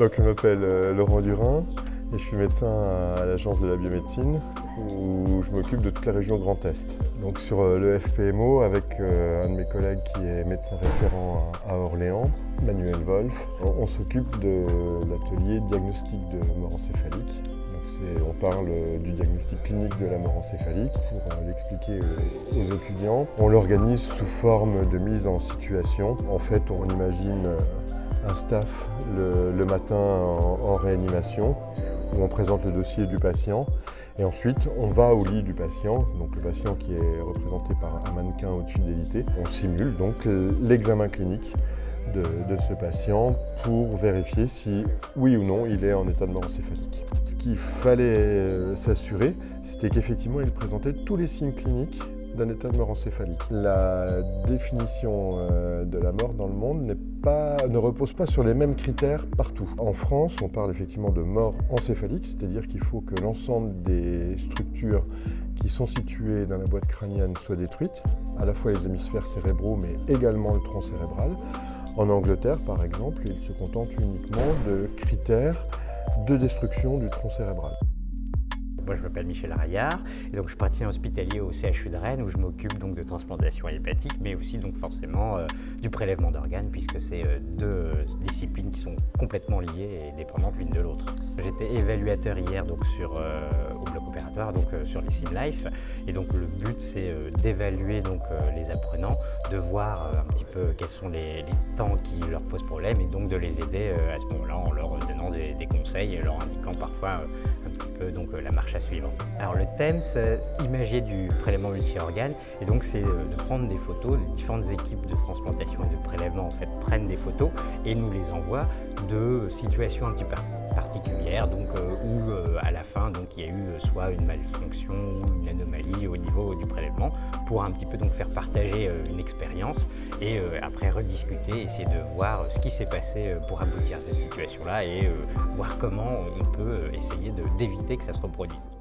Donc je m'appelle euh, Laurent Durin et je suis médecin à l'agence de la biomédecine où je m'occupe de toute la région Grand Est. Donc sur euh, le FPMO avec euh, un de mes collègues qui est médecin référent à Orléans, Manuel Wolf, on, s'occupe de l'atelier diagnostic de mort encéphalique. on parle du diagnostic clinique de la mort encéphalique pour l'expliquer aux étudiants. On l'organise sous forme de mise en situation. En fait, on imagine un staff le, matin en, réanimation où on présente le dossier du patient et ensuite on va au lit du patient, donc le patient qui est représenté par un mannequin haute fidélité. On simule donc l'examen clinique de, ce patient pour vérifier si oui ou non il est en état de mort encéphalique. Ce qu'il fallait s'assurer, c'était qu'effectivement il présentait tous les signes cliniques d'un état de mort encéphalique. La définition euh, de la mort dans le monde ne repose pas sur les mêmes critères partout. En France, on parle effectivement de mort encéphalique, c'est-à-dire qu'il faut que l'ensemble des structures qui sont situées dans la boîte crânienne soient détruites, à la fois les hémisphères cérébraux mais également le tronc cérébral. En Angleterre, par exemple, ils se contentent uniquement de critères de destruction du tronc cérébral. Moi, je m'appelle Michel Raillard et donc je suis praticien hospitalier au CHU de Rennes où je m'occupe donc de transplantation hépatique, mais aussi donc forcément euh, du prélèvement d'organes puisque c'est euh, deux disciplines qui sont complètement liées et dépendantes l'une de l'autre. J'étais évaluateur hier donc sur euh, au bloc opératoire donc sur les SimLife et donc le but c'est d'évaluer donc les apprenants, de voir un petit peu quels sont les, temps qui leur posent problème et donc de les aider à ce moment-là en leur donnant des, des conseils et leur indiquant parfois donc la marche à suivre. Alors le thème, c'est imager du prélèvement multi-organes et donc c'est euh, de prendre des photos, les différentes équipes de transplantation et de prélèvement en fait prennent des photos et nous les envoient de situations un petit peu particulières donc euh, où euh, à la fin donc il y a eu soit une malfonction ou une anomalie au du prélèvement pour un petit peu donc faire partager une expérience et après rediscuter, essayer de voir ce qui s'est passé pour aboutir à cette situation là et voir comment on peut essayer d'éviter que ça se reproduise.